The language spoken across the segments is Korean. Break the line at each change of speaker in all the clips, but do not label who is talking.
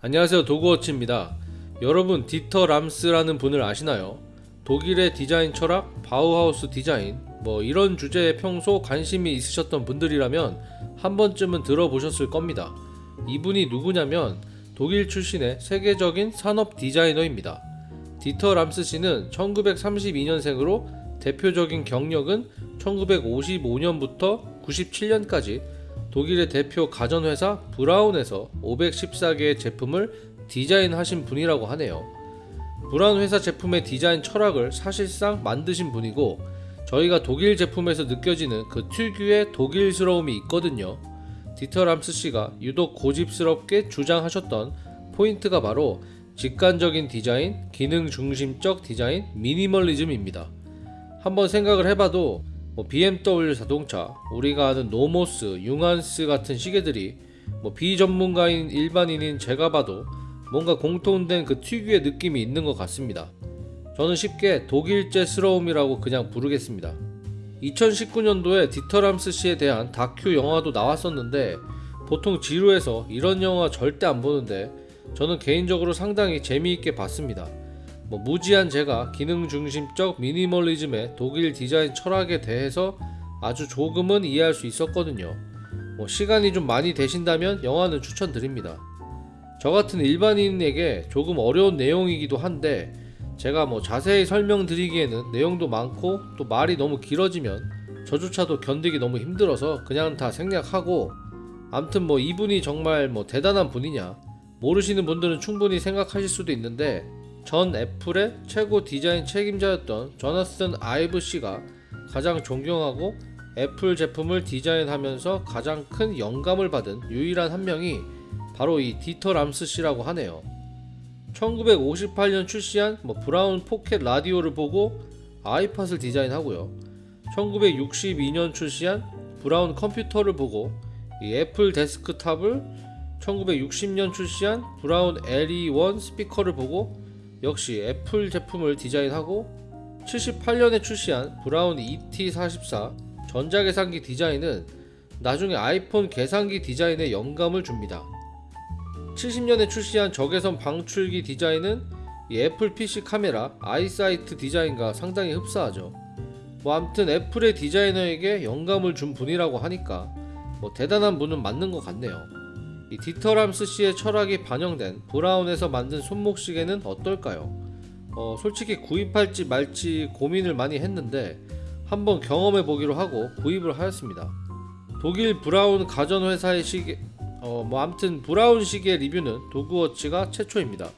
안녕하세요 도그워치입니다. 여러분 디터 람스라는 분을 아시나요? 독일의 디자인 철학, 바우하우스 디자인 뭐 이런 주제에 평소 관심이 있으셨던 분들이라면 한 번쯤은 들어보셨을 겁니다. 이분이 누구냐면 독일 출신의 세계적인 산업 디자이너입니다. 디터 람스 씨는 1932년생으로 대표적인 경력은 1955년부터 97년까지 독일의 대표 가전회사 브라운에서 514개의 제품을 디자인하신 분이라고 하네요. 브라운 회사 제품의 디자인 철학을 사실상 만드신 분이고 저희가 독일 제품에서 느껴지는 그 특유의 독일스러움이 있거든요. 디터 람스 씨가 유독 고집스럽게 주장하셨던 포인트가 바로 직관적인 디자인, 기능 중심적 디자인, 미니멀리즘입니다. 한번 생각을 해봐도 뭐 BMW 자동차, 우리가 아는 노모스, 융한스 같은 시계들이 뭐 비전문가인 일반인인 제가 봐도 뭔가 공통된 그 특유의 느낌이 있는 것 같습니다. 저는 쉽게 독일제스러움이라고 그냥 부르겠습니다. 2019년도에 디터람스 씨에 대한 다큐 영화도 나왔었는데 보통 지루해서 이런 영화 절대 안 보는데 저는 개인적으로 상당히 재미있게 봤습니다. 뭐 무지한 제가 기능 중심적 미니멀리즘의 독일 디자인 철학에 대해서 아주 조금은 이해할 수 있었거든요. 뭐 시간이 좀 많이 되신다면 영화는 추천드립니다. 저 같은 일반인에게 조금 어려운 내용이기도 한데 제가 뭐 자세히 설명드리기에는 내용도 많고 또 말이 너무 길어지면 저조차도 견디기 너무 힘들어서 그냥 다 생략하고 암튼 뭐 이분이 정말 뭐 대단한 분이냐 모르시는 분들은 충분히 생각하실 수도 있는데 전 애플의 최고 디자인 책임자였던 조나슨 아이브 씨가 가장 존경하고 애플 제품을 디자인하면서 가장 큰 영감을 받은 유일한 한 명이 바로 이 디터 람스 씨라고 하네요. 1958년 출시한 뭐 브라운 포켓 라디오를 보고 아이팟을 디자인하고요. 1962년 출시한 브라운 컴퓨터를 보고 이 애플 데스크탑을 1960년 출시한 브라운 LE1 스피커를 보고 역시 애플 제품을 디자인하고 78년에 출시한 브라운 ET44 전자계산기 디자인은 나중에 아이폰 계산기 디자인에 영감을 줍니다. 70년에 출시한 적외선 방출기 디자인은 이 애플 PC 카메라 아이사이트 디자인과 상당히 흡사하죠. 뭐 암튼 애플의 디자이너에게 영감을 준 분이라고 하니까 뭐 대단한 분은 맞는 것 같네요. 이 디터람스 씨의 철학이 반영된 브라운에서 만든 손목시계는 어떨까요? 어, 솔직히 구입할지 말지 고민을 많이 했는데 한번 경험해 보기로 하고 구입을 하였습니다. 독일 브라운 가전회사의 시계, 어, 뭐 아무튼 브라운 시계 리뷰는 도그워치가 최초입니다.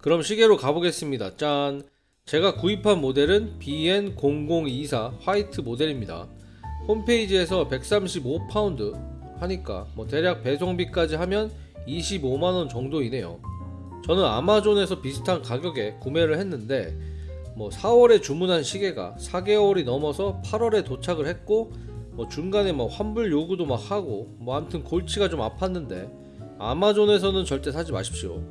그럼 시계로 가보겠습니다. 짠! 제가 구입한 모델은 BN0024 화이트 모델입니다. 홈페이지에서 135파운드 하니까 뭐 대략 배송비까지 하면 25만원 정도이네요. 저는 아마존에서 비슷한 가격에 구매를 했는데 뭐 4월에 주문한 시계가 4개월이 넘어서 8월에 도착을 했고 뭐 중간에 뭐 환불 요구도 막 하고 뭐 아무튼 골치가 좀 아팠는데 아마존에서는 절대 사지 마십시오.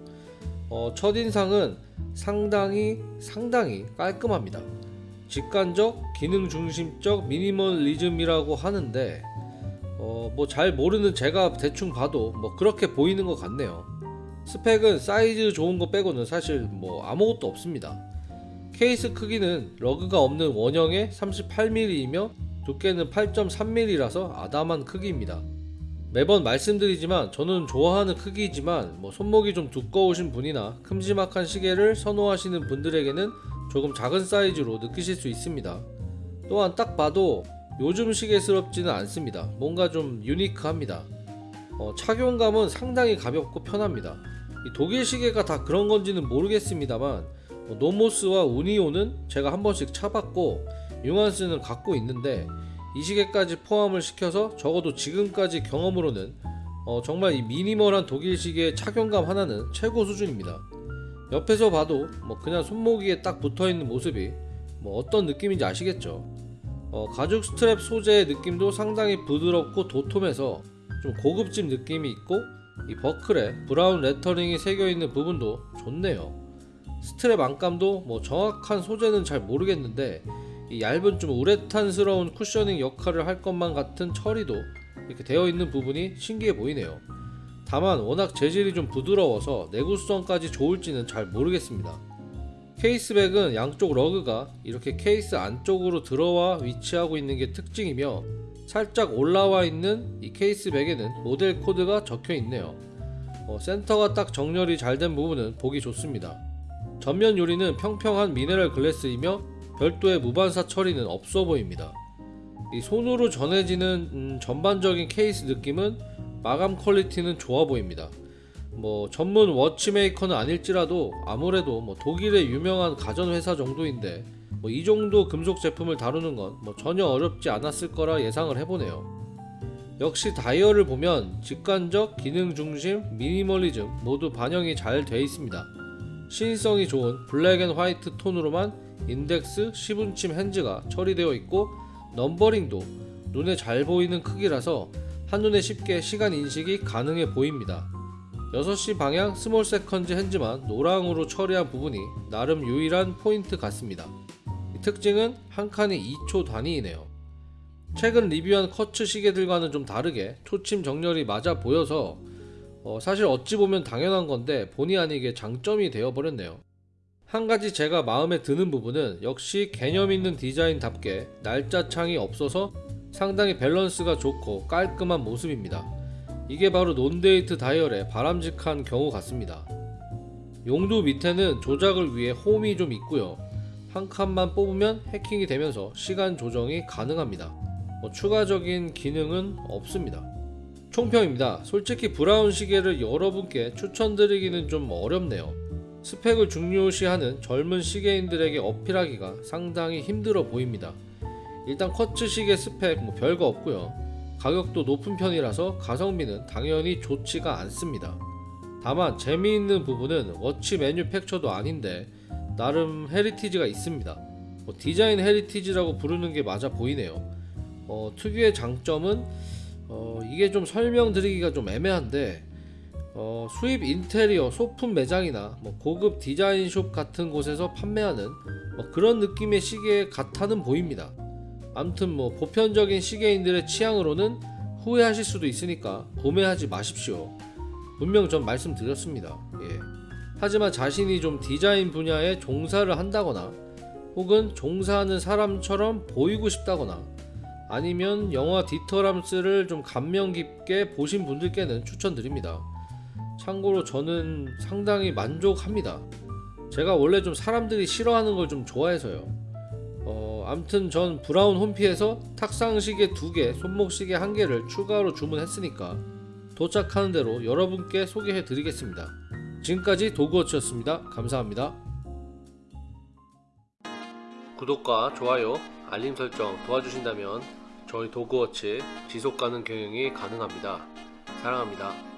어, 첫인상은 상당히 상당히 깔끔합니다. 직관적, 기능 중심적 미니멀리즘이라고 하는데 어, 뭐 잘 모르는 제가 대충 봐도 뭐 그렇게 보이는 것 같네요. 스펙은 사이즈 좋은 거 빼고는 사실 뭐 아무것도 없습니다. 케이스 크기는 lug가 없는 원형의 38mm이며 두께는 8.3mm라서 아담한 크기입니다. 매번 말씀드리지만 저는 좋아하는 크기이지만 뭐 손목이 좀 두꺼우신 분이나 큼지막한 시계를 선호하시는 분들에게는 조금 작은 사이즈로 느끼실 수 있습니다. 또한 딱 봐도 요즘 시계스럽지는 않습니다. 뭔가 좀 유니크합니다. 어, 착용감은 상당히 가볍고 편합니다. 독일 시계가 다 그런 건지는 모르겠습니다만 뭐 노모스와 우니오는 제가 한 번씩 차봤고 융한스는 갖고 있는데 이 시계까지 포함을 시켜서 적어도 지금까지 경험으로는 어, 정말 이 미니멀한 독일 시계의 착용감 하나는 최고 수준입니다. 옆에서 봐도 뭐 그냥 손목위에 딱 붙어있는 모습이 뭐 어떤 느낌인지 아시겠죠? 어, 가죽 스트랩 소재의 느낌도 상당히 부드럽고 도톰해서 좀 고급진 느낌이 있고 이 버클에 브라운 lettering이 새겨있는 부분도 좋네요. 스트랩 안감도 뭐 정확한 소재는 잘 모르겠는데 이 얇은 좀 우레탄스러운 cushioning 역할을 할 것만 같은 처리도 이렇게 되어 있는 부분이 신기해 보이네요. 다만 워낙 재질이 좀 부드러워서 내구성까지 좋을지는 잘 모르겠습니다. case back은 양쪽 lug가 이렇게 케이스 안쪽으로 들어와 위치하고 있는 게 특징이며 살짝 올라와 있는 이 case back에는 모델 코드가 적혀 있네요. 어, 센터가 딱 정렬이 잘 된 부분은 보기 좋습니다. 전면 유리는 평평한 mineral glass이며 별도의 무반사 처리는 없어 보입니다. 이 손으로 전해지는 음, 전반적인 케이스 느낌은 마감 quality는 좋아 보입니다. 뭐 전문 watchmaker는 아닐지라도 아무래도 뭐 독일의 유명한 가전 회사 정도인데 뭐 이 정도 금속 제품을 다루는 건 뭐 전혀 어렵지 않았을 거라 예상을 해보네요. 역시 다이얼을 보면 직관적, 기능 중심, 미니멀리즘 모두 반영이 잘 돼 있습니다. 시인성이 좋은 black and white 톤으로만 인덱스, 시분침 hands가 처리되어 있고 numbering도 눈에 잘 보이는 크기라서 한눈에 쉽게 시간 인식이 가능해 보입니다. 6시 방향 small seconds hands만 노랑으로 처리한 부분이 나름 유일한 포인트 같습니다. 이 특징은 한 칸이 2초 단위이네요. 최근 리뷰한 쿼츠 시계들과는 좀 다르게 초침 정렬이 맞아 보여서 어, 사실 어찌 보면 당연한 건데 본의 아니게 장점이 되어버렸네요. 한 가지 제가 마음에 드는 부분은 역시 개념 있는 디자인답게 날짜 창이 없어서 상당히 밸런스가 좋고 깔끔한 모습입니다. 이게 바로 논데이트 다이얼의 바람직한 경우 같습니다. 용두 밑에는 조작을 위해 홈이 좀 있고요. 한 칸만 뽑으면 해킹이 되면서 시간 조정이 가능합니다. 뭐 추가적인 기능은 없습니다. 총평입니다. 솔직히 브라운 시계를 여러분께 추천드리기는 좀 어렵네요. 스펙을 중요시하는 젊은 시계인들에게 어필하기가 상당히 힘들어 보입니다. 일단 쿼츠 시계 스펙 뭐 별거 없고요. 가격도 높은 편이라서 가성비는 당연히 좋지가 않습니다. 다만 재미있는 부분은 watch manufacture도 아닌데 나름 heritage가 있습니다. 뭐 디자인 heritage라고 부르는 게 맞아 보이네요. 어, 특유의 장점은 어, 이게 좀 설명드리기가 좀 애매한데 어, 수입 인테리어 소품 매장이나 뭐 고급 디자인숍 같은 곳에서 판매하는 뭐 그런 느낌의 시계 같아는 보입니다. 암튼 뭐 보편적인 시계인들의 취향으로는 후회하실 수도 있으니까 구매하지 마십시오. 분명 전 말씀드렸습니다. 예. 하지만 자신이 좀 디자인 분야에 종사를 한다거나 혹은 종사하는 사람처럼 보이고 싶다거나 아니면 영화 디터람스를 좀 감명 깊게 보신 분들께는 추천드립니다. 참고로 저는 상당히 만족합니다. 제가 원래 좀 사람들이 싫어하는 걸 좀 좋아해서요. 어, 암튼 전 브라운 홈피에서 탁상 시계 2개, 손목 시계 1개를 추가로 주문했으니까 도착하는 대로 여러분께 소개해 드리겠습니다. 지금까지 도그워치였습니다. 감사합니다. 구독과 좋아요, 알림 설정 도와주신다면 저희 도그워치 지속 가능 경영이 가능합니다. 사랑합니다.